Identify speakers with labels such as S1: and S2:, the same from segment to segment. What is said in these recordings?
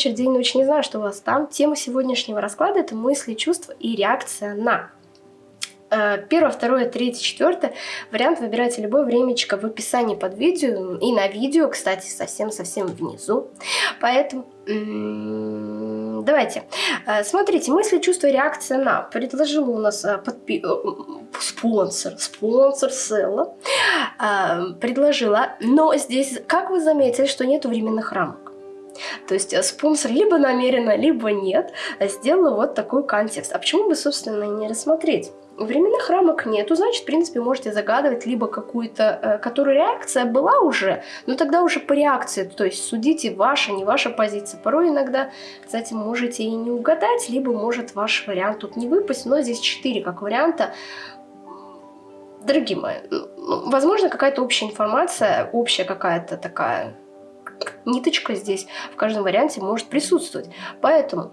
S1: вечер, день, ночь, не знаю, что у вас там. Тема сегодняшнего расклада – это мысли, чувства и реакция на. Э, первое, второе, третье, четвертое. Вариант выбирайте любое времечко в описании под видео. И на видео, кстати, совсем-совсем внизу. Поэтому давайте. Э, смотрите, мысли, чувства, реакция на. Предложила у нас э, подпи... спонсор, спонсор Села. Предложила. Но здесь, как вы заметили, что нету временных рамок. То есть э, спонсор либо намеренно, либо нет, сделала вот такой контекст. А почему бы, собственно, не рассмотреть? Временных рамок нету, значит, в принципе, можете загадывать либо какую-то, э, которую реакция была уже, но тогда уже по реакции, то есть судите ваша, не ваша позиция. Порой иногда, кстати, можете и не угадать, либо может ваш вариант тут не выпасть, но здесь 4 как варианта. Дорогие мои, возможно, какая-то общая информация, общая какая-то такая ниточка здесь в каждом варианте может присутствовать. Поэтому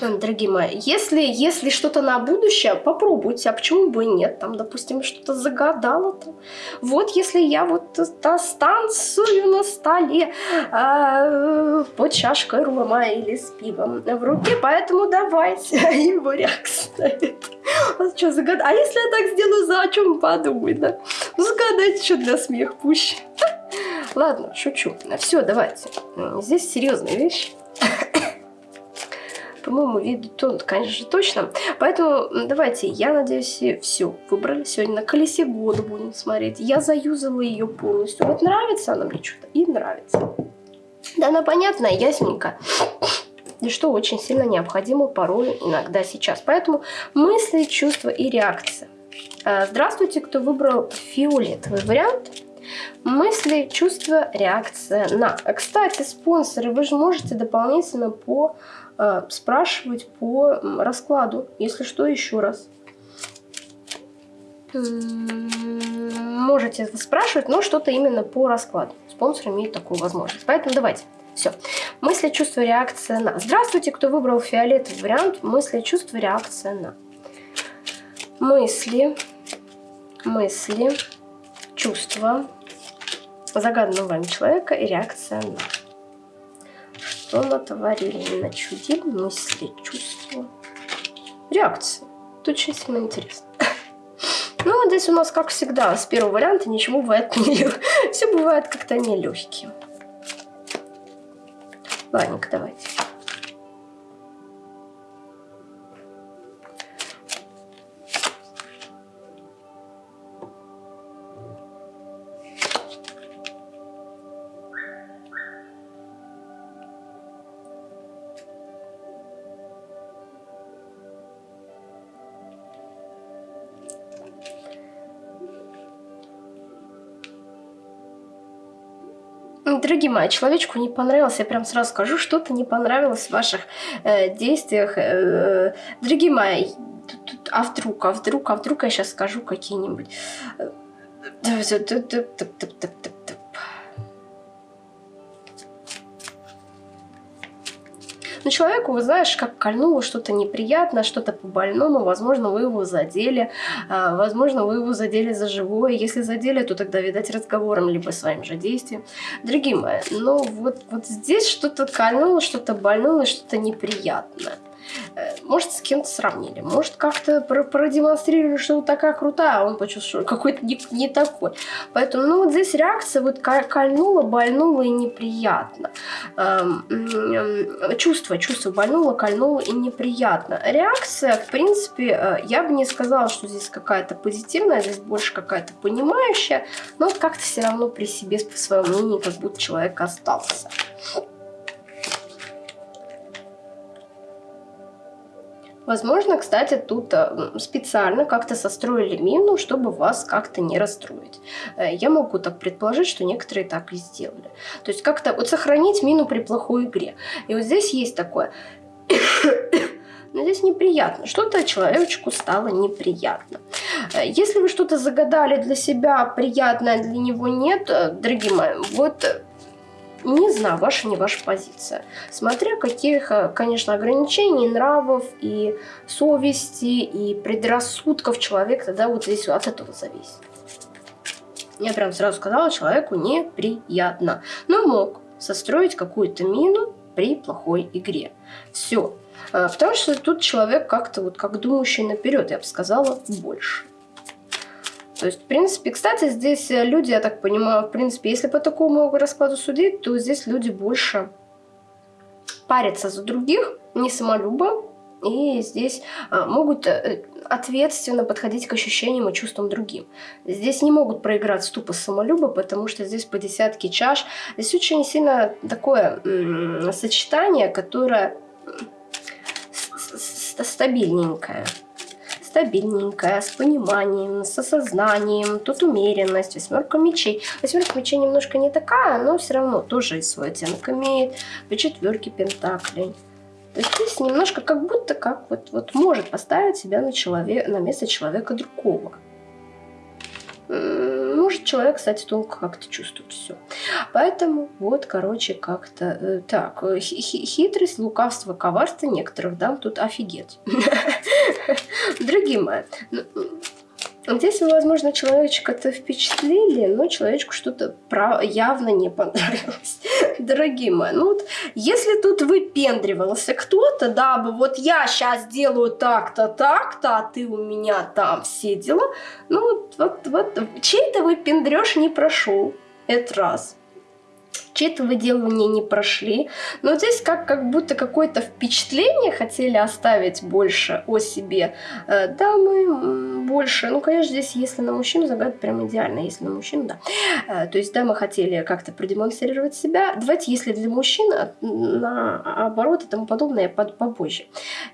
S1: дорогие мои, если, если что-то на будущее, попробуйте, а почему бы и нет, там, допустим, что-то загадала, там. вот если я вот станцую на столе э, под чашкой рома или с пивом в руке, поэтому давайте, его реакция. А что загадать? А если я так сделаю, за о чем подумать, да? Ну, загадайте что для смеха пуще. Ладно, шучу. Все, давайте. Здесь серьезная вещь. По-моему, видно то, конечно же, точно. Поэтому давайте, я надеюсь, все выбрали. Сегодня на колесе года будем смотреть. Я заюзала ее полностью. Вот нравится она мне что-то и нравится. Да, она понятная, ясненько. И что очень сильно необходимо порой иногда сейчас. Поэтому мысли, чувства и реакция. А, здравствуйте, кто выбрал фиолетовый вариант. Мысли, чувства, реакция на. Кстати, спонсоры, вы же можете дополнительно по э, спрашивать по раскладу, если что, еще раз. Можете спрашивать, но что-то именно по раскладу. Спонсор имеет такую возможность. Поэтому давайте. Все. Мысли, чувства, реакция на. Здравствуйте, кто выбрал фиолетовый вариант. Мысли, чувства, реакция на. Мысли, мысли, чувства, загаданного вами человека и реакция на. Что натворили, начудили, мысли, чувства, реакция. Тут очень сильно интересно. Ну, здесь у нас, как всегда, с первого варианта ничего бывает не Все бывает как-то нелегким. Ладненько, давайте. Мои, человечку не понравилось, я прям сразу скажу, что-то не понравилось в ваших э, действиях. Э, дорогие мои, а вдруг, а вдруг, а вдруг я сейчас скажу какие-нибудь... Но человеку, вы знаешь, как кольнуло что-то неприятное, что-то по-больному, возможно, вы его задели, а, возможно, вы его задели за живое. Если задели, то тогда, видать, разговором, либо своим же действием. Дорогие мои, ну вот, вот здесь что-то кольнуло, что-то больное, что-то неприятное. Э, может, с кем-то сравнили, может, как-то продемонстрировали, что вот такая крутая, а он почувствовал, что какой-то не, не такой. Поэтому, ну, вот здесь реакция вот кольнула, больнула и неприятно. Эм, чувство, чувство больнуло, кольнуло и неприятно. Реакция, в принципе, э, я бы не сказала, что здесь какая-то позитивная, здесь больше какая-то понимающая, но как-то все равно при себе, по своему мнению, как будто человек остался. Возможно, кстати, тут э, специально как-то состроили мину, чтобы вас как-то не расстроить. Э, я могу так предположить, что некоторые так и сделали. То есть как-то вот сохранить мину при плохой игре. И вот здесь есть такое... Но здесь неприятно. Что-то человечку стало неприятно. Э, если вы что-то загадали для себя, приятное для него нет, дорогие мои, вот не знаю, ваша, не ваша позиция. Смотря каких, э, конечно, ограничений, нравов и совести, и предрассудков человек тогда вот здесь от этого зависит. Я прям сразу сказала, человеку неприятно. Но мог состроить какую-то мину, при плохой игре. Все. А, потому что тут человек как-то вот как думающий наперед, я бы сказала, больше. То есть, в принципе, кстати, здесь люди, я так понимаю, в принципе, если по такому раскладу судить, то здесь люди больше парятся за других, не самолюбы, и здесь а, могут э, ответственно подходить к ощущениям и чувствам другим. Здесь не могут проиграть ступа самолюба, потому что здесь по десятке чаш. Здесь очень сильно такое сочетание, которое стабильненькое стабильненькая, с пониманием, с осознанием, тут умеренность, восьмерка мечей. Восьмерка мечей немножко не такая, но все равно тоже и свой оттенок имеет. По четверке пентаклей. То есть здесь немножко как будто как вот, вот может поставить себя на, человек, на место человека другого. Может человек, кстати, только как-то чувствует все. Поэтому вот, короче, как-то э, так. Э, хитрость, лукавство, коварство некоторых дам тут офигеть. Дорогие мои, ну, Здесь, возможно, человечка-то впечатлили, но человечку что-то явно не понравилось. Дорогие мои, ну вот, если тут выпендривался кто-то, да, бы вот я сейчас делаю так-то, так-то, а ты у меня там все дела, ну вот, вот, вот чей-то выпендрёж не прошел. Это раз выделывания не прошли. Но здесь как, как будто какое-то впечатление хотели оставить больше о себе. Э, да, мы больше, ну, конечно, здесь, если на мужчину загадать, прям идеально, если на мужчину, да. Э, то есть, да, мы хотели как-то продемонстрировать себя. Давайте, если для мужчин, э, наоборот и тому подобное, попозже.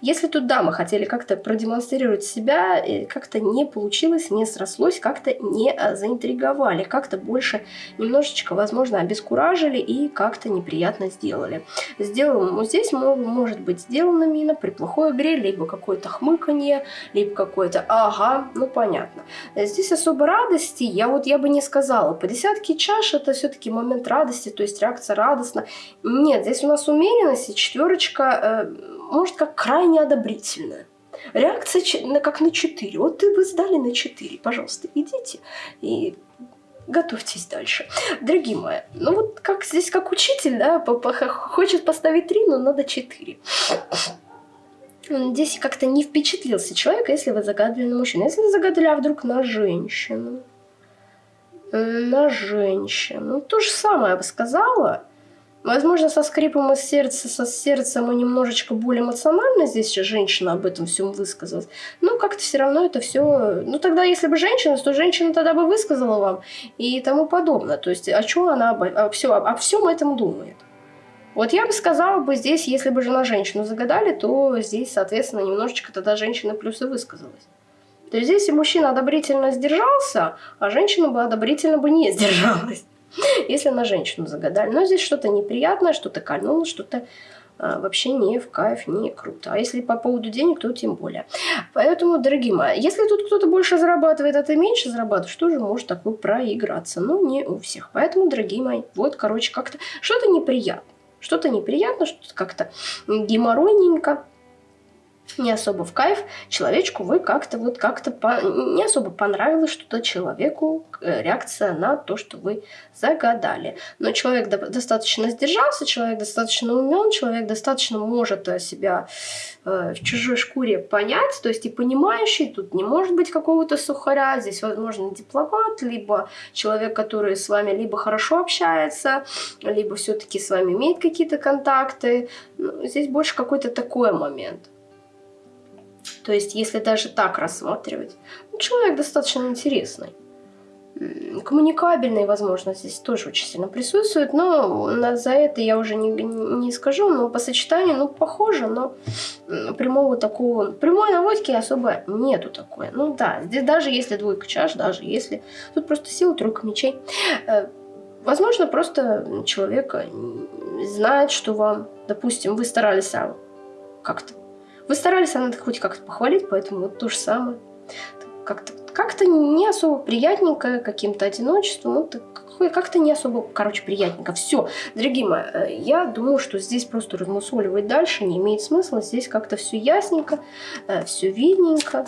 S1: Если тут, да, мы хотели как-то продемонстрировать себя, как-то не получилось, не срослось, как-то не заинтриговали, как-то больше немножечко, возможно, обескуражили, обнаружили и как-то неприятно сделали. Сделано здесь может быть сделана мина при плохой игре, либо какое-то хмыканье, либо какое-то ага, ну понятно. Здесь особо радости, я вот я бы не сказала. По десятке чаш это все-таки момент радости, то есть реакция радостна. Нет, здесь у нас умеренность и четверочка, э, может как крайне одобрительная. Реакция как на 4. Вот ты вы сдали на 4. Пожалуйста, идите и готовьтесь дальше. Дорогие мои, ну вот как здесь как учитель, да, хочет поставить 3, но надо 4. Здесь как-то не впечатлился человек, если вы загадывали на мужчину. Если вы загадали, а вдруг на женщину? На женщину. То же самое я бы сказала. Возможно, со скрипом из сердца, со сердцем мы немножечко более эмоционально здесь женщина об этом всем высказалась. Но как-то все равно это все... Ну, тогда, если бы женщина, то женщина тогда бы высказала вам и тому подобное. То есть, о чем она обо, о, все, обо всем этом думает. Вот я бы сказала бы здесь, если бы жена женщину загадали, то здесь, соответственно, немножечко тогда женщина плюсы высказалась. То есть здесь и мужчина одобрительно сдержался, а женщина бы одобрительно бы не сдержалась. Если на женщину загадали. Но здесь что-то неприятное, что-то кольнуло, что-то а, вообще не в кайф, не круто. А если по поводу денег, то тем более. Поэтому, дорогие мои, если тут кто-то больше зарабатывает, а ты меньше зарабатываешь, тоже может такое проиграться. Но не у всех. Поэтому, дорогие мои, вот, короче, как-то что-то неприятно. Что-то неприятно, что-то как-то геморройненько не особо в кайф, человечку вы как-то вот как-то по... не особо понравилось что-то человеку, э, реакция на то, что вы загадали. Но человек до... достаточно сдержался, человек достаточно умен, человек достаточно может э, себя э, в чужой шкуре понять, то есть и понимающий, тут не может быть какого-то сухаря, здесь, возможно, дипломат, либо человек, который с вами либо хорошо общается, либо все-таки с вами имеет какие-то контакты. Ну, здесь больше какой-то такой момент. То есть, если даже так рассматривать, ну, человек достаточно интересный. Коммуникабельный, возможно, здесь тоже очень сильно присутствует, но за это я уже не, не скажу, но по сочетанию, ну, похоже, но прямого такого, прямой наводки особо нету такой. Ну да, здесь даже если двойка чаш, даже если, тут просто сила тройка мечей. Э, возможно, просто человек знает, что вам, допустим, вы старались а как-то вы старались, она хоть как-то похвалить, поэтому вот то же самое. Как-то как не особо приятненько, каким-то одиночеством, ну, как-то не особо, короче, приятненько. Все, дорогие мои, э, я думаю, что здесь просто размусоливать дальше не имеет смысла. Здесь как-то все ясненько, э, все видненько.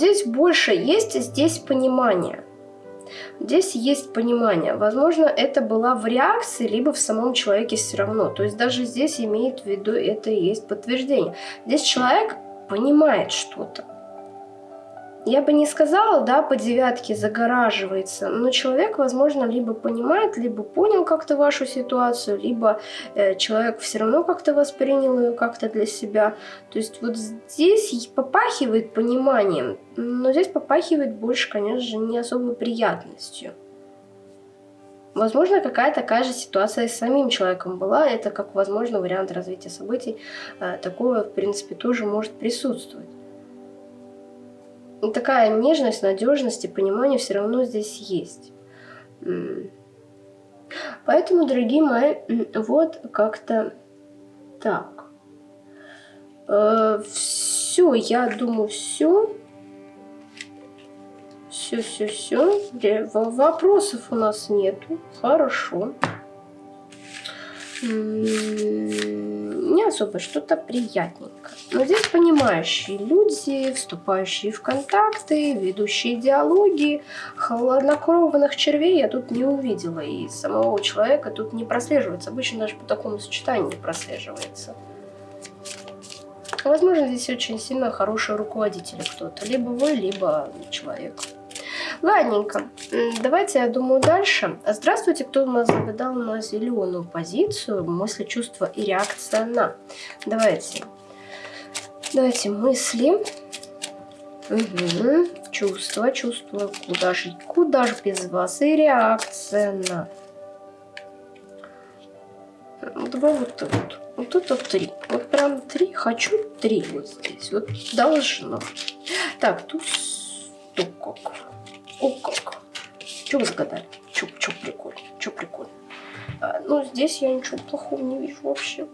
S1: Здесь больше есть, здесь понимание. Здесь есть понимание. Возможно, это была в реакции, либо в самом человеке все равно. То есть даже здесь имеет в виду, это и есть подтверждение. Здесь человек понимает что-то я бы не сказала, да, по девятке загораживается, но человек, возможно, либо понимает, либо понял как-то вашу ситуацию, либо э, человек все равно как-то воспринял ее как-то для себя. То есть вот здесь попахивает пониманием, но здесь попахивает больше, конечно же, не особой приятностью. Возможно, какая такая же ситуация с самим человеком была. Это как, возможно, вариант развития событий. Э, такое, в принципе, тоже может присутствовать такая нежность, надежность и понимание все равно здесь есть. Поэтому, дорогие мои, вот как-то так. Э, все, я думаю, все. Все, все, все. Вопросов у нас нету. Хорошо не особо что-то приятненькое. Но здесь понимающие люди, вступающие в контакты, ведущие диалоги, хладнокровных червей я тут не увидела. И самого человека тут не прослеживается. Обычно даже по такому сочетанию не прослеживается. Возможно, здесь очень сильно хороший руководитель кто-то. Либо вы, либо человек. Ладненько, давайте, я думаю, дальше. Здравствуйте, кто у нас загадал на зеленую позицию, мысли, чувства и реакция на. Давайте, давайте мысли, угу. чувства, чувства, куда же, куда же без вас и реакция на. Два вот вот. Вот это три. Вот прям три. Хочу три вот здесь. Вот должно. Так, тут стукок. О, как. Че вы загадали? Че, че прикольно? Че прикольно? А, ну, здесь я ничего плохого не вижу вообще.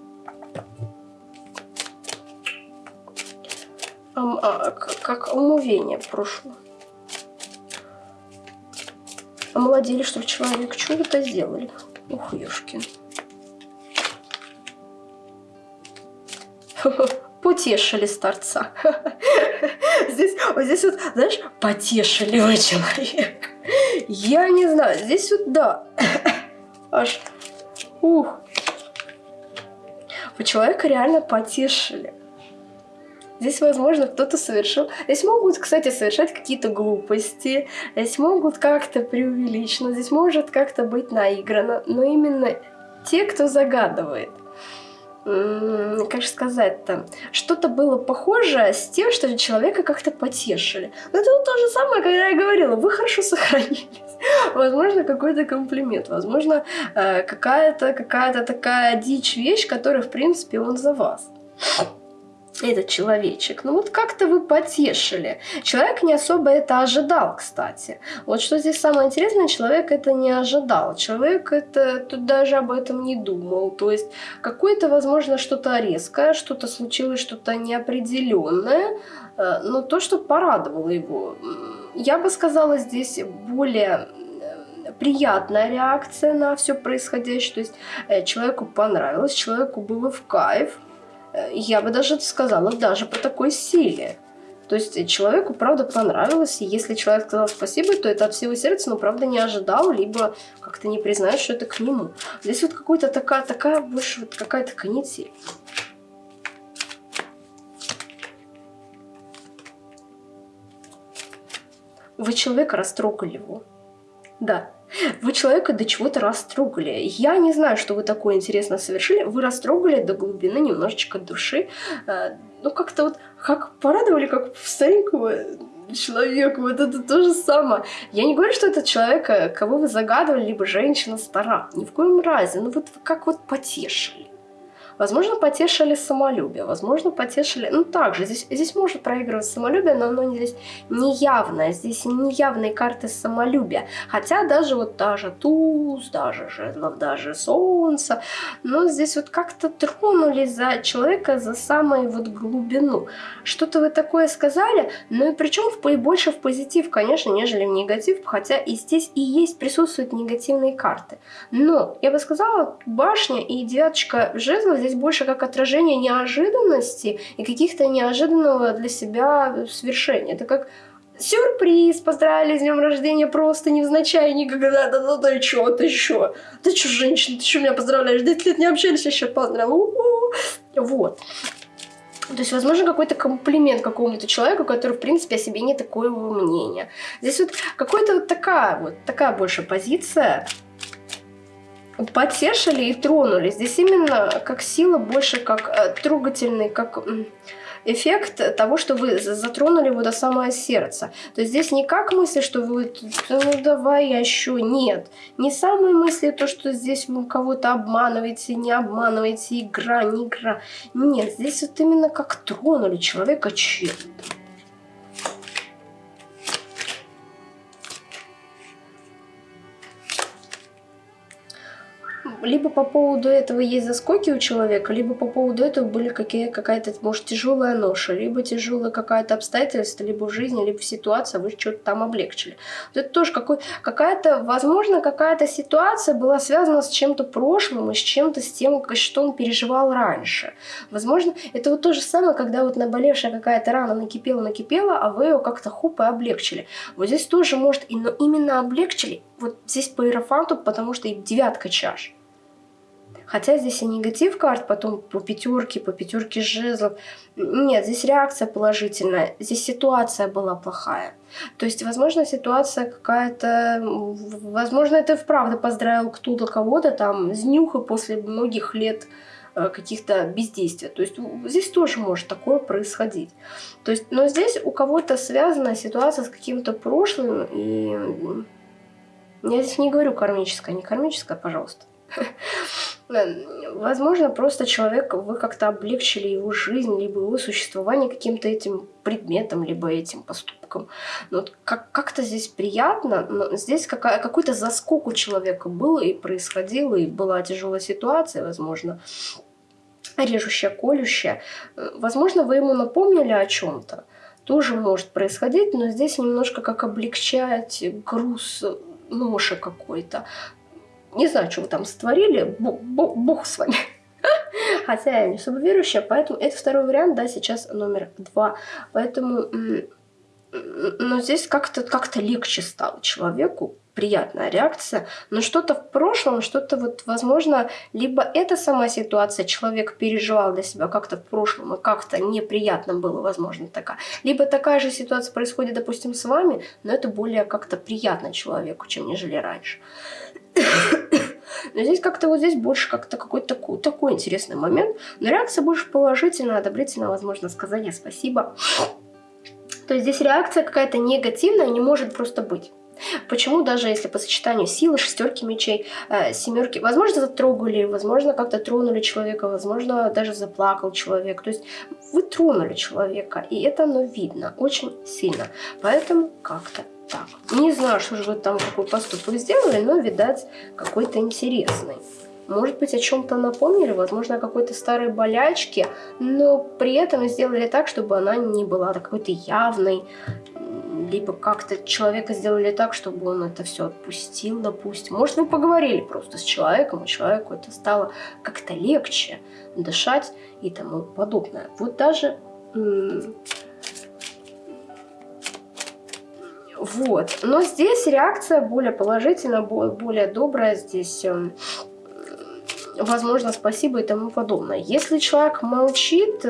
S1: А, а, как омовение прошло. Омолодили, что ли, человек? Что вы это сделали? Ух, ёшкин. Потешили старца. Здесь, вот здесь вот, знаешь, потешили вы человек. Я не знаю, здесь вот, да. Аж, ух. Вы человека реально потешили. Здесь, возможно, кто-то совершил... Здесь могут, кстати, совершать какие-то глупости. Здесь могут как-то преувеличено. Здесь может как-то быть наиграно. Но именно те, кто загадывает как же сказать-то, что-то было похожее с тем, что человека как-то потешили. Но это вот то же самое, когда я говорила, вы хорошо сохранились. Возможно, какой-то комплимент, возможно, э, какая-то какая-то такая дичь вещь, которая, в принципе, он за вас этот человечек. Ну вот как-то вы потешили. Человек не особо это ожидал, кстати. Вот что здесь самое интересное, человек это не ожидал. Человек это тут даже об этом не думал. То есть какое-то, возможно, что-то резкое, что-то случилось, что-то неопределенное, э, но то, что порадовало его. Я бы сказала, здесь более э, приятная реакция на все происходящее. То есть э, человеку понравилось, человеку было в кайф, я бы даже сказала, даже по такой силе. То есть человеку, правда, понравилось, и если человек сказал спасибо, то это от всего сердца, но, правда, не ожидал, либо как-то не признает, что это к нему. Здесь вот какая-то такая, такая больше вот какая-то канитель. Вы человека растрогали его. Да, вы человека до чего-то растрогали. Я не знаю, что вы такое интересно совершили. Вы растрогали до глубины немножечко души. Э, ну, как-то вот, как порадовали, как старенького человека. Вот это то же самое. Я не говорю, что это человек, кого вы загадывали, либо женщина стара. Ни в коем разе. Ну, вот как вот потешили. Возможно, потешили самолюбие, возможно, потешили... Ну, также, здесь, здесь может проигрывать самолюбие, но оно здесь не явное, здесь не явные карты самолюбия. Хотя даже вот даже туз, даже жезлов, даже солнце, но здесь вот как-то тронули за человека за самую вот глубину. Что-то вы такое сказали, ну и причем в, больше в позитив, конечно, нежели в негатив, хотя и здесь и есть, присутствуют негативные карты. Но, я бы сказала, башня и девяточка жезлов здесь больше как отражение неожиданности и каких-то неожиданного для себя свершения. Это как сюрприз, поздравили с днем рождения просто невзначай никогда, да, да, да, чё, ты чё, ты чё, женщина, ты чё меня поздравляешь, 10 лет не общались, еще поздравил, вот. То есть, возможно, какой-то комплимент какому-то человеку, который, в принципе, о себе не такого мнения. Здесь вот какая-то вот такая вот, такая больше позиция. Потешили и тронули. Здесь именно как сила, больше как э, трогательный, как эффект того, что вы затронули его до самое сердце. То есть здесь не как мысли, что вы, ну давай я еще, нет. Не самые мысли, то, что здесь вы кого-то обманываете, не обманываете, игра, не игра. Нет, здесь вот именно как тронули человека чем-то. Либо по поводу этого есть заскоки у человека, либо по поводу этого были какая-то, может, тяжелая ноша, либо тяжелое какое-то обстоятельство, либо в жизни, либо в ситуации, вы что-то там облегчили. Вот это тоже какой, какая-то, возможно, какая-то ситуация была связана с чем-то прошлым и с чем-то с тем, что он переживал раньше. Возможно, это вот то же самое, когда вот наболевшая какая-то рана накипела-накипела, а вы ее как-то хуп и облегчили. Вот здесь тоже может, но именно облегчили, вот здесь по иерофанту, потому что и девятка чаш. Хотя здесь и негатив карт, потом по пятерке, по пятерке жезлов. Нет, здесь реакция положительная, здесь ситуация была плохая. То есть, возможно, ситуация какая-то... Возможно, это вправду поздравил кто-то кого-то там с нюха после многих лет э, каких-то бездействия. То есть здесь тоже может такое происходить. То есть, но здесь у кого-то связана ситуация с каким-то прошлым, и я здесь не говорю кармическое, не кармическое, пожалуйста. Возможно, просто человек, вы как-то облегчили его жизнь, либо его существование каким-то этим предметом, либо этим поступком. Но как-то здесь приятно, но здесь какая- какой-то заскок у человека был и происходил, и была тяжелая ситуация, возможно, режущая, колющая. Возможно, вы ему напомнили о чем-то. Тоже может происходить, но здесь немножко как облегчать груз ноши какой-то. Не знаю, что вы там сотворили, бог с вами. Хотя я не особо верующая, поэтому это второй вариант, да, сейчас номер два. Поэтому, но здесь как-то как, легче стало человеку, приятная реакция, но что-то в прошлом, что-то вот, возможно, либо эта сама ситуация человек переживал для себя как-то в прошлом, и как-то неприятно было, возможно, такая. Либо такая же ситуация происходит, допустим, с вами, но это более как-то приятно человеку, чем нежели раньше. Но здесь как-то вот здесь больше как-то какой-то такой, такой интересный момент. Но реакция больше положительная, одобрительная, возможно, сказание спасибо. То есть здесь реакция какая-то негативная не может просто быть. Почему даже если по сочетанию силы, шестерки мечей, э, семерки, возможно, затрогали, возможно, как-то тронули человека, возможно, даже заплакал человек. То есть вы тронули человека, и это оно видно очень сильно. Поэтому как-то так. Не знаю, что же вы там какой поступок сделали, но, видать, какой-то интересный. Может быть, о чем-то напомнили, возможно, о какой-то старой болячке, но при этом сделали так, чтобы она не была какой-то явной, либо как-то человека сделали так, чтобы он это все отпустил, допустим. Может, вы поговорили просто с человеком, и человеку это стало как-то легче дышать и тому подобное. Вот даже Вот. Но здесь реакция более положительная, более добрая. Здесь, эм, возможно, спасибо и тому подобное. Если человек молчит...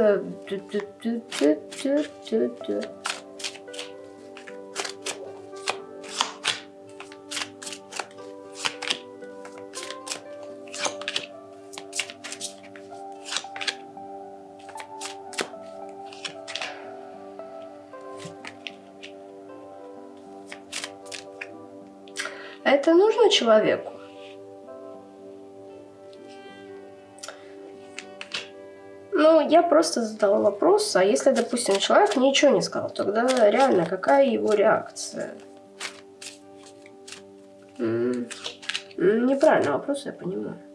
S1: человеку? Ну, я просто задала вопрос, а если, допустим, человек ничего не сказал, тогда реально какая его реакция? М -м -м, неправильный вопрос, я понимаю.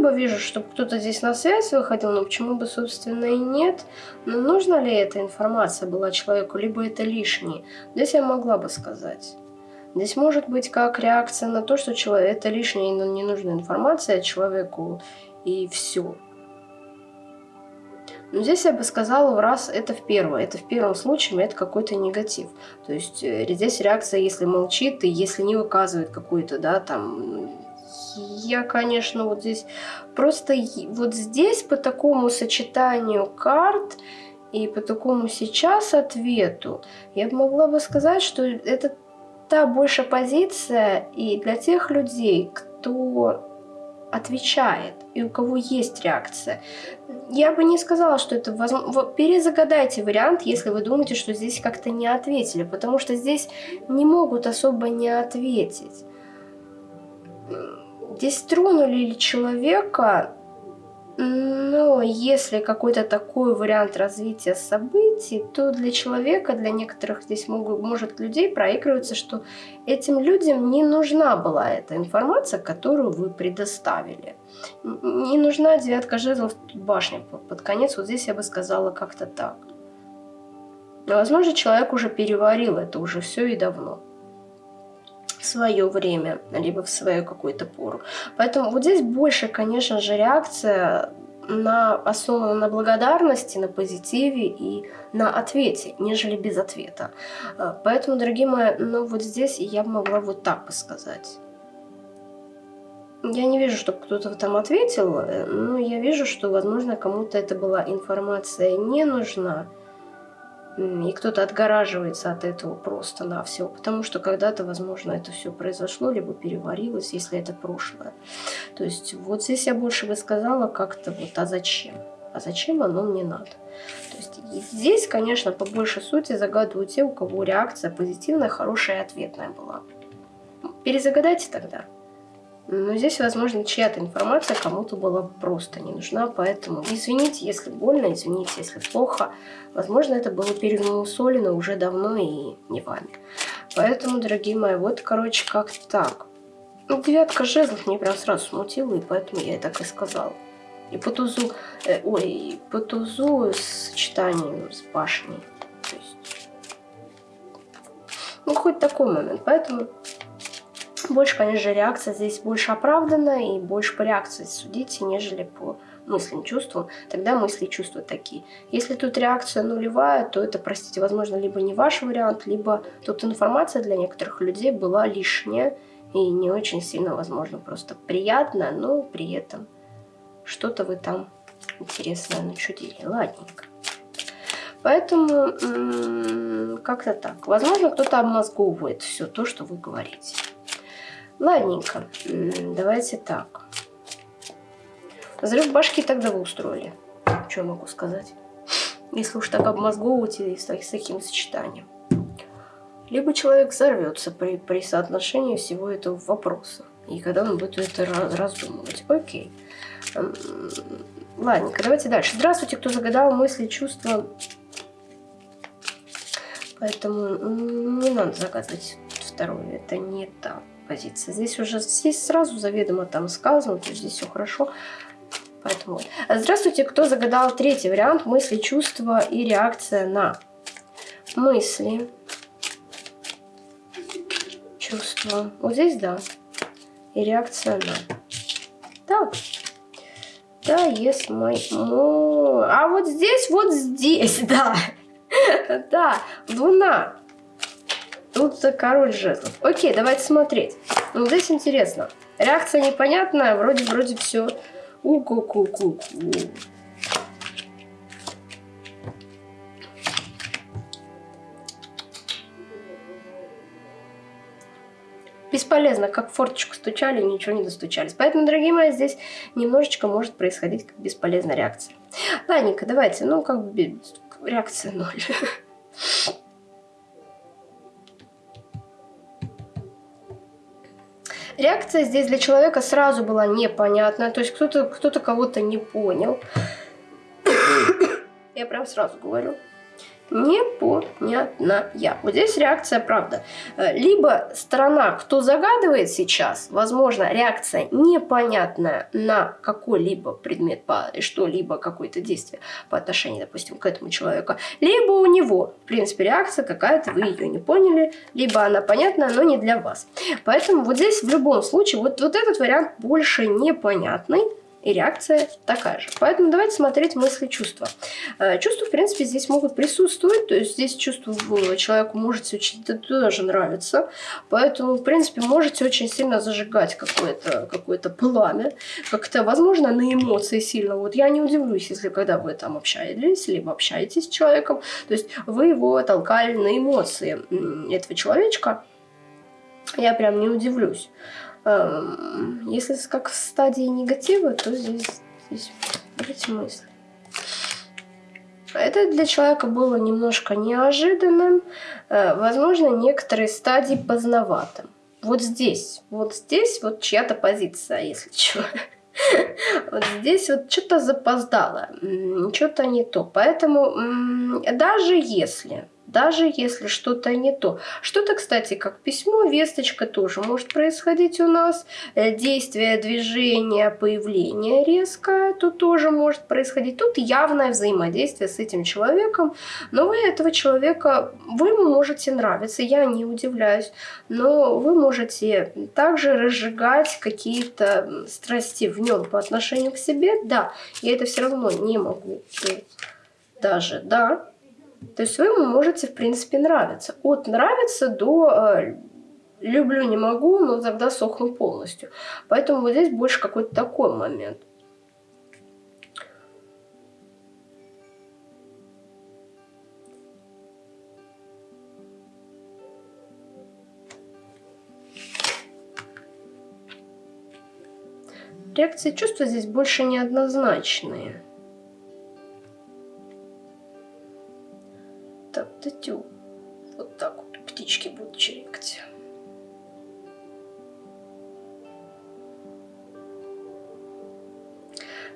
S1: Особо вижу, чтобы кто-то здесь на связь выходил, но почему бы, собственно, и нет. Но нужна ли эта информация была человеку, либо это лишнее? Здесь я могла бы сказать. Здесь может быть как реакция на то, что человек, это лишняя и ненужная информация человеку, и все. Но здесь я бы сказала, в раз это в первое. Это в первом случае это какой-то негатив. То есть э, здесь реакция, если молчит и если не выказывает какую-то, да, там... Я, конечно, вот здесь... Просто вот здесь по такому сочетанию карт и по такому сейчас ответу я могла бы сказать, что это та больше позиция и для тех людей, кто отвечает и у кого есть реакция. Я бы не сказала, что это возможно. Перезагадайте вариант, если вы думаете, что здесь как-то не ответили, потому что здесь не могут особо не ответить. Здесь тронули человека но если какой-то такой вариант развития событий, то для человека, для некоторых здесь могут, может людей проигрываться, что этим людям не нужна была эта информация, которую вы предоставили. Не нужна девятка жезлов башня под конец. Вот здесь я бы сказала как-то так. Но, возможно, человек уже переварил это уже все и давно в свое время, либо в свою какую-то пору. Поэтому вот здесь больше, конечно же, реакция на, основана на благодарности, на позитиве и на ответе, нежели без ответа. А, поэтому, дорогие мои, ну вот здесь я могла вот так бы сказать. Я не вижу, чтобы кто-то там ответил, э, но я вижу, что, возможно, кому-то эта была информация не нужна и кто-то отгораживается от этого просто на все, потому что когда-то, возможно, это все произошло, либо переварилось, если это прошлое. То есть вот здесь я больше бы сказала как-то вот, а зачем? А зачем оно мне надо? То есть здесь, конечно, по большей сути загадывают те, у кого реакция позитивная, хорошая и ответная была. Перезагадайте тогда. Но здесь, возможно, чья-то информация кому-то была просто не нужна, поэтому извините, если больно, извините, если плохо. Возможно, это было перемусолено уже давно и не вами. Поэтому, дорогие мои, вот, короче, как так. Ну, девятка жезлов мне прям сразу смутила, и поэтому я и так и сказала. И по тузу, э, ой, по тузу с сочетанием с башней. То есть, ну, хоть такой момент. Поэтому больше, конечно же, реакция здесь больше оправдана и больше по реакции судите, нежели по мыслям, чувствам. Тогда мысли и чувства такие. Если тут реакция нулевая, то это, простите, возможно, либо не ваш вариант, либо тут информация для некоторых людей была лишняя и не очень сильно, возможно, просто приятно, но при этом что-то вы там интересное начудили. Ладненько. Поэтому как-то так. Возможно, кто-то обмозговывает все то, что вы говорите. Ладненько, давайте так. Взрыв башки тогда вы устроили. Что могу сказать? Если уж так обмозговываете с, с таким сочетанием. Либо человек взорвется при, при соотношении всего этого вопроса. И когда он будет это раздумывать. Окей. Ладненько, давайте дальше. Здравствуйте, кто загадал мысли, чувства. Поэтому не надо загадывать второе. Это не так позиция. Здесь уже здесь сразу заведомо там сказано, то здесь все хорошо. Поэтому Здравствуйте, кто загадал третий вариант мысли, чувства и реакция на мысли, чувства. Вот здесь да. И реакция на. Так. Да, есть мой... А вот здесь, вот здесь, да. Да, луна. Тут король жезлов. Окей, давайте смотреть. Ну, здесь интересно. Реакция непонятная, вроде-вроде все. У-ку-ку-ку-ку. Бесполезно, как форточку стучали, ничего не достучались. Поэтому, дорогие мои, здесь немножечко может происходить бесполезная реакция. Ладненько, давайте, ну, как бы реакция ноль. Реакция здесь для человека сразу была непонятная, то есть кто-то кто, -то, кого-то не понял. Я прям сразу говорю. Непонятная. Вот здесь реакция правда. Э, либо сторона, кто загадывает сейчас, возможно, реакция непонятная на какой-либо предмет, что-либо, какое-то действие по отношению, допустим, к этому человеку. Либо у него, в принципе, реакция какая-то, вы ее не поняли, либо она понятна, но не для вас. Поэтому вот здесь в любом случае, вот, вот этот вариант больше непонятный и реакция такая же. Поэтому давайте смотреть мысли, чувства. Э, чувства, в принципе, здесь могут присутствовать, то есть здесь чувство человеку можете очень даже нравится, поэтому, в принципе, можете очень сильно зажигать какое-то какое, пламя, как-то, возможно, на эмоции сильно. Вот я не удивлюсь, если когда вы там общаетесь, либо общаетесь с человеком, то есть вы его толкали на эмоции этого человечка, я прям не удивлюсь. Эм, если как в стадии негатива, то здесь, здесь эти мысли. Это для человека было немножко неожиданным, э, возможно, некоторые стадии поздноватым. Вот здесь, вот здесь вот чья-то позиция, если что. Вот здесь вот что-то запоздало, что-то не то. Поэтому даже если даже если что-то не то. Что-то, кстати, как письмо, весточка тоже может происходить у нас. Э, действие, движение, появление резкое, тут тоже может происходить. Тут явное взаимодействие с этим человеком. Но вы этого человека, вы можете нравиться, я не удивляюсь. Но вы можете также разжигать какие-то страсти в нем по отношению к себе. Да, я это все равно не могу даже, да, то есть вы ему можете, в принципе, нравиться. От нравится до э, люблю, не могу, но тогда сохну полностью. Поэтому вот здесь больше какой-то такой момент. Реакции чувства здесь больше неоднозначные. Тю. Вот так вот птички будут чирикать.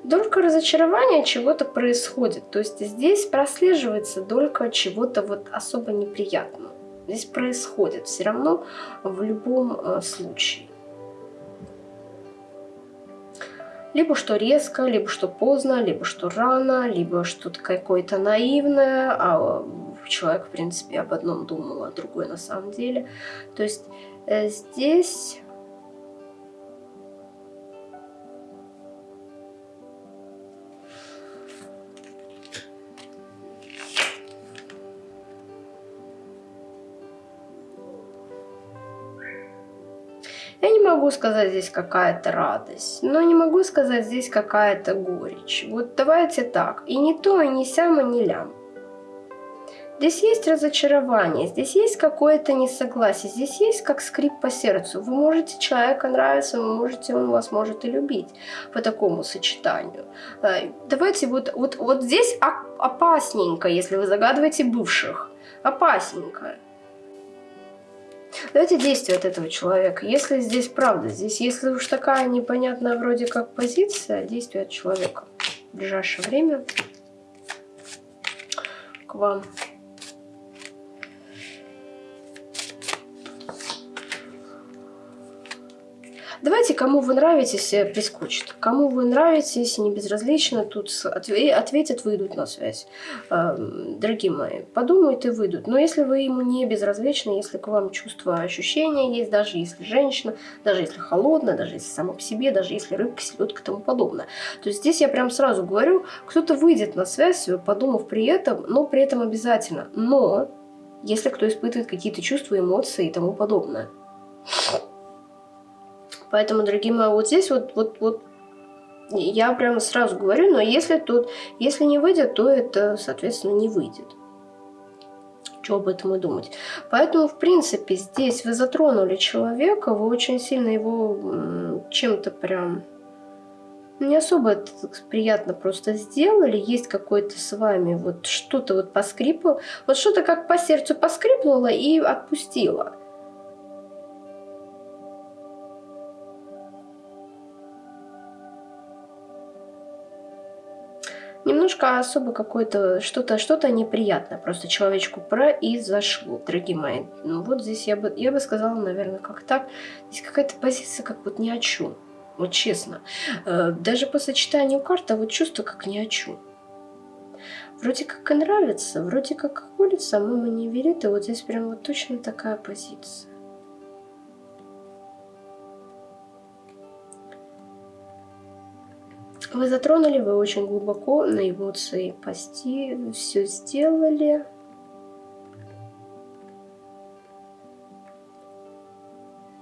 S1: Долька разочарования чего-то происходит. То есть здесь прослеживается долька чего-то вот особо неприятного. Здесь происходит все равно в любом э, случае. Либо что резко, либо что поздно, либо что рано, либо что-то какое-то наивное, а человек, в принципе, об одном думал, а другой на самом деле. То есть э, здесь... Я не могу сказать здесь какая-то радость, но не могу сказать здесь какая-то горечь. Вот давайте так, и не то, и не сям, и не лям. Здесь есть разочарование, здесь есть какое-то несогласие, здесь есть как скрип по сердцу. Вы можете человека нравиться, вы можете, он вас может и любить по такому сочетанию. Э, давайте вот, вот, вот здесь опасненько, если вы загадываете бывших. Опасненько. Давайте действие от этого человека. Если здесь правда, здесь если уж такая непонятная вроде как позиция, действие от человека в ближайшее время к вам. Давайте, кому вы нравитесь, э, прискочит. Кому вы нравитесь, не безразлично, тут ответят, выйдут на связь. Эм, дорогие мои, подумают и выйдут. Но если вы ему не безразличны, если к вам чувство ощущения есть, даже если женщина, даже если холодная, даже если сама по себе, даже если рыбка, селедка и тому подобное. То здесь я прям сразу говорю, кто-то выйдет на связь, подумав при этом, но при этом обязательно. Но если кто испытывает какие-то чувства, эмоции и тому подобное. Поэтому, дорогие мои, вот здесь вот, вот, вот я прямо сразу говорю, но если тут, если не выйдет, то это, соответственно, не выйдет. Что об этом и думать. Поэтому, в принципе, здесь вы затронули человека, вы очень сильно его чем-то прям не особо приятно просто сделали. Есть какой-то с вами вот что-то вот поскрипало. Вот что-то как по сердцу поскрипнуло и отпустило. Немножко особо какое-то, что-то что-то неприятное просто человечку произошло, дорогие мои. Ну, вот здесь я бы, я бы сказала, наверное, как так. Здесь какая-то позиция как вот ни о чем. Вот честно. Э, даже по сочетанию карт, а вот чувство как ни о чем. Вроде как и нравится, вроде как улица, мама не верит, и вот здесь прям вот точно такая позиция. Вы затронули, вы очень глубоко на эмоции пости, все сделали.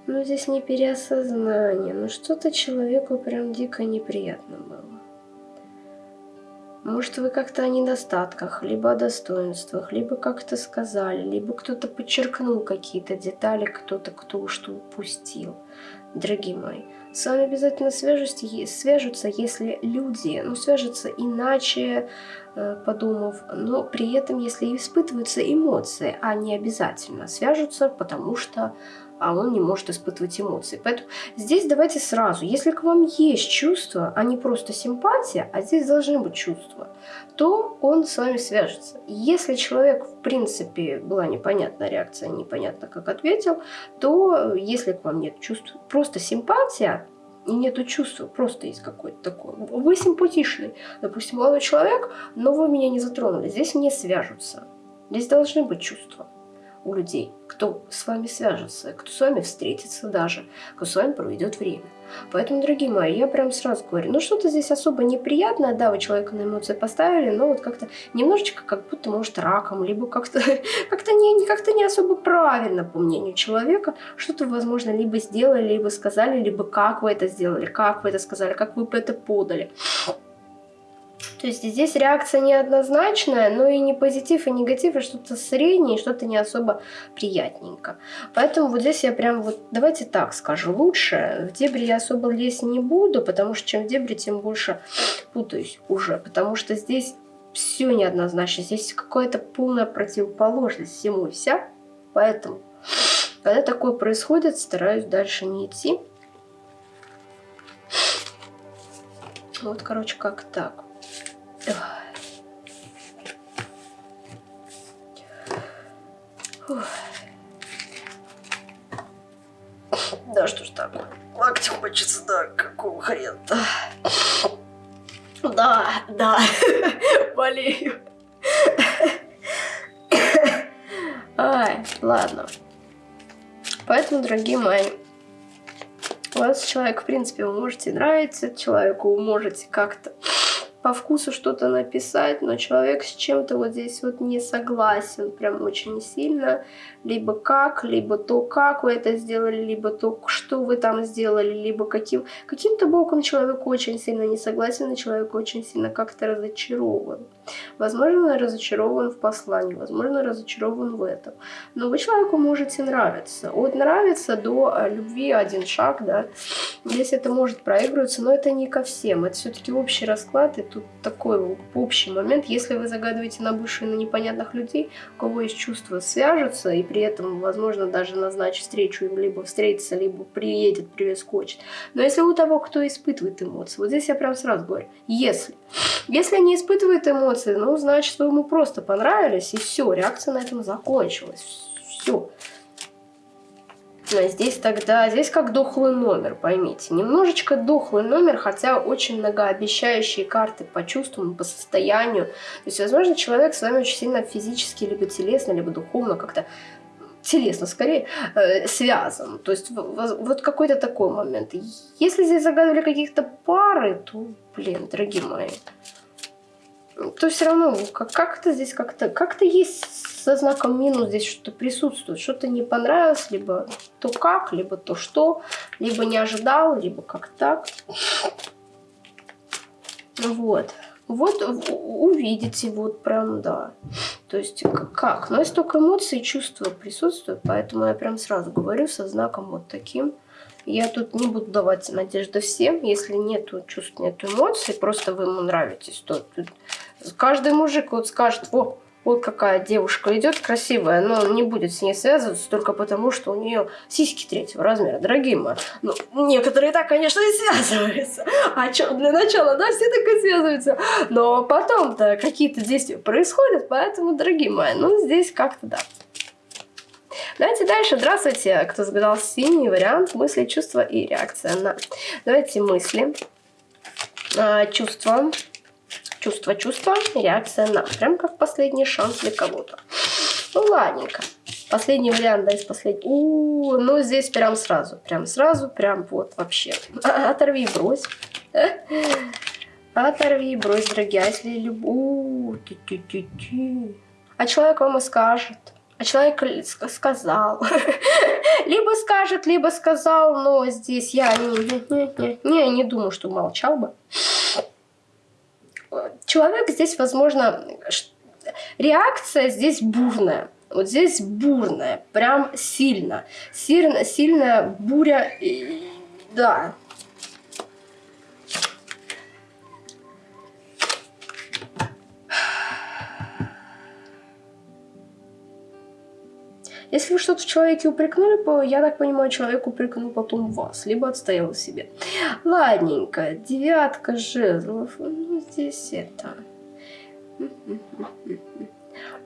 S1: Но здесь не переосознание, но что-то человеку прям дико неприятно было. Может, вы как-то о недостатках, либо о достоинствах, либо как-то сказали, либо кто-то подчеркнул какие-то детали, кто-то кто что упустил. Дорогие мои, с вами обязательно свяжутся, если люди, ну, свяжутся иначе, э, подумав, но при этом, если испытываются эмоции, а не обязательно свяжутся, потому что а он не может испытывать эмоции. Поэтому здесь давайте сразу, если к вам есть чувства, а не просто симпатия, а здесь должны быть чувства, то он с вами свяжется. Если человек, в принципе, была непонятная реакция, непонятно как ответил, то если к вам нет чувств, просто симпатия, и нету чувства, просто есть какой-то такой. Вы симпатичный, допустим, молодой человек, но вы меня не затронули. Здесь не свяжутся. Здесь должны быть чувства людей, кто с вами свяжется, кто с вами встретится даже, кто с вами проведет время. Поэтому, дорогие мои, я прям сразу говорю, ну что-то здесь особо неприятное, да, вы человека на эмоции поставили, но вот как-то немножечко как будто, может, раком, либо как-то как не, как не особо правильно, по мнению человека, что-то, возможно, либо сделали, либо сказали, либо как вы это сделали, как вы это сказали, как вы это подали. То есть здесь реакция неоднозначная, но и не позитив, и негатив, а что-то среднее, что-то не особо приятненько. Поэтому вот здесь я прям вот, давайте так скажу, лучше в дебри я особо лезть не буду, потому что чем в дебри, тем больше путаюсь уже, потому что здесь все неоднозначно, здесь какая-то полная противоположность всему и вся, поэтому, когда такое происходит, стараюсь дальше не идти. Вот, короче, как так. Да что ж так, локтем хочется, да, какого хрена-то? Да, да, болею. Ай, ладно. Поэтому, дорогие мои, у вас человек, в принципе, вы можете нравиться, человеку вы можете как-то по вкусу что-то написать, но человек с чем-то вот здесь вот не согласен прям очень сильно. Либо как, либо то, как вы это сделали, либо то, что вы там сделали, либо каким... Каким-то боком человек очень сильно не согласен, и человек очень сильно как-то разочарован. Возможно, разочарован в послании, возможно, разочарован в этом. Но вы человеку можете нравиться. От нравится до э, любви один шаг, да. Здесь это может проигрываться, но это не ко всем. Это все-таки общий расклад, и тут такой общий момент. Если вы загадываете на бывших, на непонятных людей, у кого есть чувства, свяжутся, и при этом, возможно, даже назначить встречу им либо встретиться, либо приедет, привескочит. Но если у того, кто испытывает эмоции, вот здесь я прям сразу говорю, если, если не испытывает эмоции, ну, значит, вы ему просто понравились, и все, реакция на этом закончилась, все. Здесь тогда, здесь как дохлый номер, поймите. Немножечко дохлый номер, хотя очень многообещающие карты по чувствам, по состоянию. То есть, возможно, человек с вами очень сильно физически, либо телесно, либо духовно как-то телесно скорее э, связан. То есть вот какой-то такой момент. Если здесь загадывали каких-то пары, то, блин, дорогие мои, то все равно как-то здесь как-то как-то есть со знаком минус здесь что-то присутствует. Что-то не понравилось, либо то как, либо то что, либо не ожидал, либо как так. Вот. Вот увидите, вот прям, да. То есть как? Но есть только эмоции и чувства присутствуют, поэтому я прям сразу говорю со знаком вот таким. Я тут не буду давать надежды всем, если нету чувств, нету эмоций, просто вы ему нравитесь, то тут каждый мужик вот скажет, о, вот какая девушка идет красивая, но не будет с ней связываться только потому, что у нее сиськи третьего размера, дорогие мои. Ну, некоторые так, конечно, и связываются. А что, для начала, да, все так и связываются. Но потом-то какие-то действия происходят, поэтому, дорогие мои, ну, здесь как-то да. Давайте дальше. Здравствуйте, кто загадал синий вариант мысли, чувства и реакция на. Давайте мысли, а, чувства, чувство, чувство, реакция на. Прям как последний шанс для кого-то. Ну, ладненько. Последний вариант, да, из последнего. У, ну здесь прям сразу, прям сразу, прям вот вообще. Оторви и брось. Оторви и брось, дорогие. А если любую... А человек вам и скажет. А человек сказал. либо скажет, либо сказал, но здесь я не, не, не, не, не думаю, что молчал бы человек здесь, возможно, реакция здесь бурная. Вот здесь бурная, прям сильно. Сильно, сильная буря, да, Если вы что-то в человеке упрекнули, я так понимаю, человек упрекнул потом вас, либо отстоял себе. Ладненько, девятка жезлов, ну здесь это...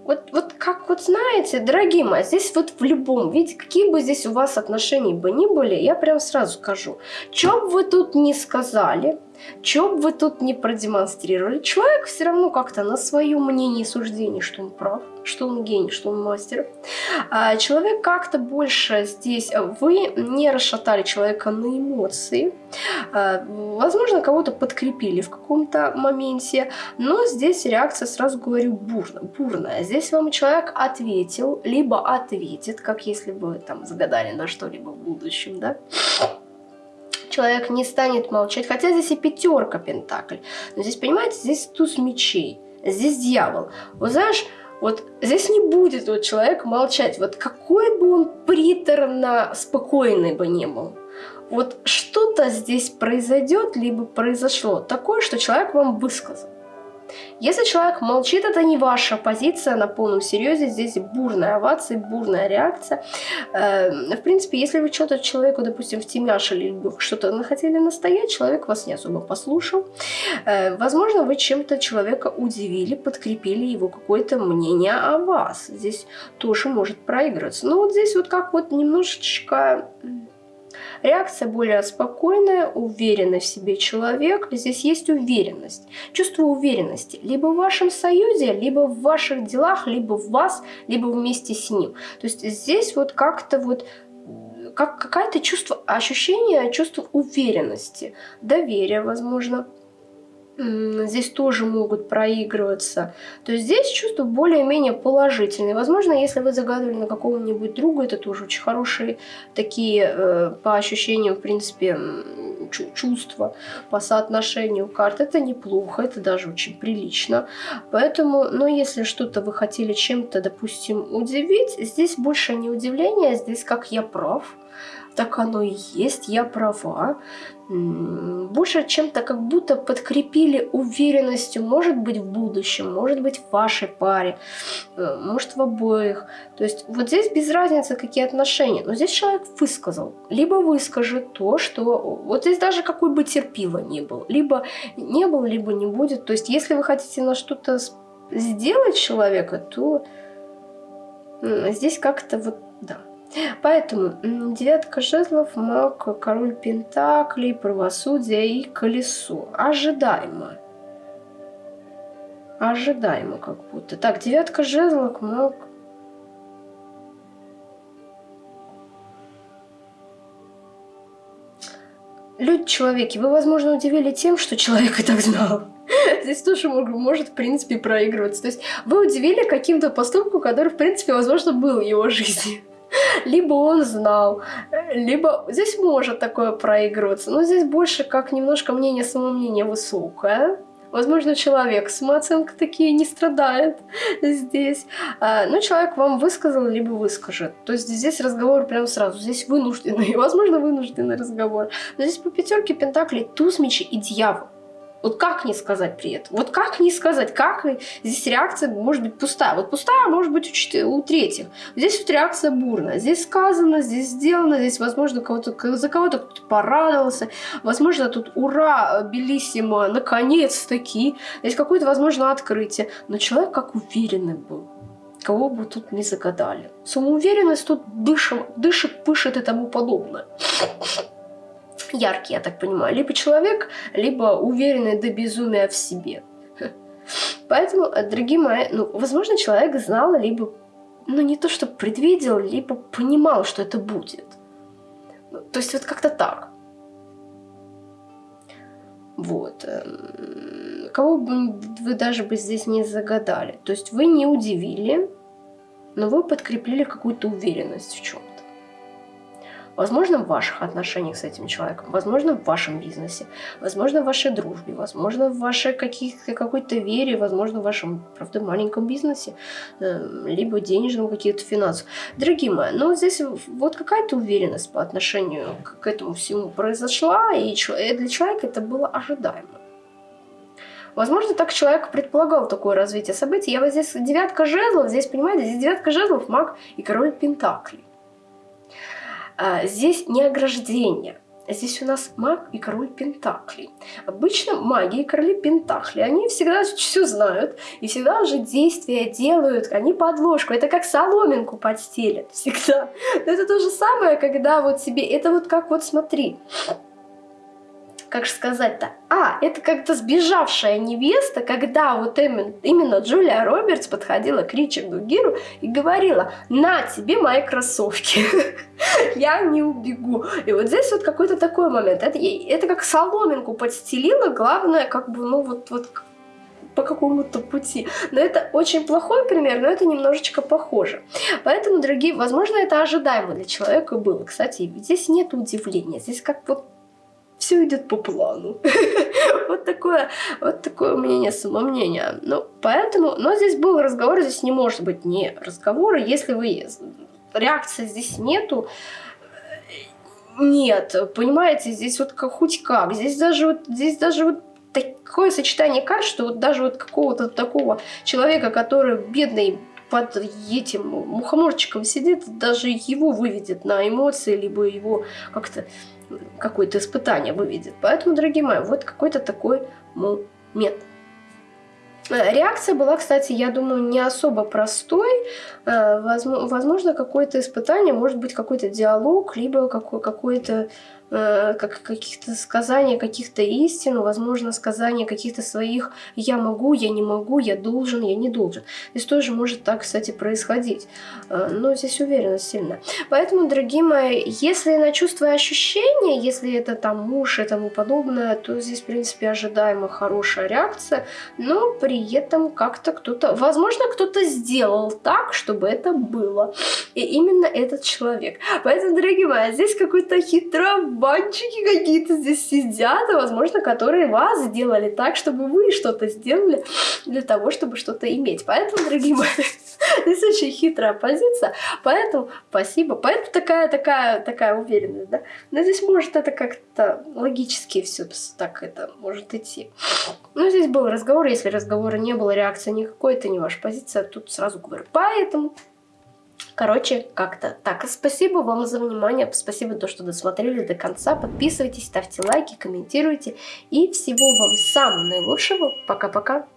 S1: Вот, вот как вот знаете, дорогие мои, здесь вот в любом виде, какие бы здесь у вас отношения бы ни были, я прям сразу скажу, что бы вы тут не сказали, что бы вы тут не продемонстрировали, человек все равно как-то на свое мнение и суждение, что он прав, что он гений, что он мастер. А человек как-то больше здесь, вы не расшатали человека на эмоции, а, возможно, кого-то подкрепили в каком-то моменте, но здесь реакция, сразу говорю, бурная, бурная. Здесь вам человек ответил, либо ответит, как если бы там загадали на что-либо в будущем, да, человек не станет молчать. Хотя здесь и пятерка пентакль. Но здесь, понимаете, здесь туз мечей. Здесь дьявол. Вот знаешь, вот здесь не будет вот человек молчать. Вот какой бы он приторно спокойный бы не был. Вот что-то здесь произойдет, либо произошло такое, что человек вам высказал. Если человек молчит, это не ваша позиция на полном серьезе, здесь бурная овация, бурная реакция. Эм, в принципе, если вы что-то человеку, допустим, втемяшили, что-то хотели настоять, человек вас не особо послушал. Э, возможно, вы чем-то человека удивили, подкрепили его какое-то мнение о вас. Здесь тоже может проигрываться. Но вот здесь вот как вот немножечко Реакция более спокойная, уверенный в себе человек. Здесь есть уверенность, чувство уверенности. Либо в вашем союзе, либо в ваших делах, либо в вас, либо вместе с ним. То есть здесь вот как-то вот как какое-то чувство, ощущение, чувство уверенности, доверия, возможно, здесь тоже могут проигрываться. То здесь чувства более-менее положительные. Возможно, если вы загадывали на какого-нибудь друга, это тоже очень хорошие такие, э, по ощущениям, в принципе, чувства по соотношению карт. Это неплохо, это даже очень прилично. Поэтому, но если что-то вы хотели чем-то, допустим, удивить, здесь больше не удивление, здесь как я прав так оно и есть, я права. Больше чем-то как будто подкрепили уверенностью, может быть, в будущем, может быть, в вашей паре, э, может, в обоих. То есть вот здесь без разницы, какие отношения. Но здесь человек высказал. Либо выскажет то, что... Вот здесь даже какой бы терпила не был. Либо не был, либо не будет. То есть если вы хотите на что-то сделать человека, то здесь как-то вот, да. Поэтому девятка жезлов, маг, король пентаклей, правосудие и колесо. Ожидаемо. Ожидаемо как будто. Так, девятка жезлов, маг. Люди-человеки, вы, возможно, удивили тем, что человек и так знал. Здесь тоже может, в принципе, проигрываться. То есть вы удивили каким-то поступком, который, в принципе, возможно, был в его жизни. Либо он знал, либо здесь может такое проигрываться. Но здесь больше как немножко мнение, самомнение высокое. Возможно, человек с самооценкой такие не страдает здесь. А, но человек вам высказал, либо выскажет. То есть здесь разговор прям сразу. Здесь вынужденный, возможно, вынужденный разговор. Но здесь по пятерке пентаклей туз мечи и дьявол. Вот как не сказать при этом? Вот как не сказать? Как здесь реакция может быть пустая? Вот пустая может быть у, у третьих. Здесь вот реакция бурная. Здесь сказано, здесь сделано, здесь, возможно, кого-то, за кого-то кто-то порадовался. Возможно, тут ура, белиссимо, наконец-таки. Здесь какое-то, возможно, открытие. Но человек как уверенный был кого бы тут не загадали. Самоуверенность тут дышит, дышит, пышет и тому подобное яркий, я так понимаю. Либо человек, либо уверенный до безумия в себе. Поэтому, э, дорогие мои, ну, возможно, человек знал, либо, ну, не то, что предвидел, либо понимал, что это будет. Ну, то есть вот как-то так. Вот. Эм, кого бы вы даже бы здесь не загадали. То есть вы не удивили, но вы подкрепили какую-то уверенность в чем-то. Возможно, в ваших отношениях с этим человеком, возможно, в вашем бизнесе, возможно, в вашей дружбе, возможно, в вашей какой-то вере, возможно, в вашем, правда, маленьком бизнесе, эм, либо денежном каких-то финансах. Дорогие мои, ну здесь вот какая-то уверенность по отношению к этому всему произошла, и для человека это было ожидаемо. Возможно, так человек предполагал такое развитие событий. Я вот здесь девятка жезлов, здесь, понимаете, здесь девятка жезлов, маг и король пентаклей. А, здесь не ограждение. Здесь у нас маг и король Пентаклей. Обычно маги и короли Пентакли, они всегда все знают и всегда уже действия делают, они подложку. Это как соломинку подстелят всегда. Но это то же самое, когда вот себе, это вот как вот смотри, как же сказать-то, а, это как-то сбежавшая невеста, когда вот именно, именно Джулия Робертс подходила к Ричарду Гиру и говорила, на тебе мои кроссовки, я не убегу. И вот здесь вот какой-то такой момент, это, это как соломинку подстелила, главное, как бы, ну вот, вот по какому-то пути. Но это очень плохой пример, но это немножечко похоже. Поэтому, дорогие, возможно, это ожидаемо для человека было. Кстати, здесь нет удивления. Здесь как вот все идет по плану. вот такое, вот такое мнение, самомнение. Ну, поэтому, но здесь был разговор, здесь не может быть не разговора, если вы реакции здесь нету, нет, понимаете, здесь вот как, хоть как, здесь даже вот, здесь даже вот такое сочетание карт, что вот даже вот какого-то такого человека, который бедный под этим мухоморчиком сидит, даже его выведет на эмоции, либо его как-то какое-то испытание выведет. Поэтому, дорогие мои, вот какой-то такой момент. Э, реакция была, кстати, я думаю, не особо простой. Э, возможно, какое-то испытание, может быть, какой-то диалог, либо какой-то как каких-то сказаний, каких-то истин, возможно, сказания каких-то своих «я могу», «я не могу», «я должен», «я не должен». Здесь тоже может так, кстати, происходить. Э, но здесь уверенность сильная. Поэтому, дорогие мои, если на чувства и ощущения, если это там муж и тому подобное, то здесь, в принципе, ожидаемо хорошая реакция, но при этом как-то кто-то, возможно, кто-то сделал так, чтобы это было. И именно этот человек. Поэтому, дорогие мои, здесь какой-то хитрый банчики какие-то здесь сидят, возможно, которые вас сделали так, чтобы вы что-то сделали для того, чтобы что-то иметь. Поэтому, дорогие мои, здесь очень хитрая позиция, поэтому спасибо. Поэтому такая, такая, такая уверенность, да. Но здесь может это как-то логически все так это может идти. Но здесь был разговор, если разговора не было, реакции никакой, это не ваша позиция, тут сразу говорю. Поэтому Короче, как-то так. Спасибо вам за внимание, спасибо то, что досмотрели до конца. Подписывайтесь, ставьте лайки, комментируйте. И всего вам самого наилучшего. Пока-пока.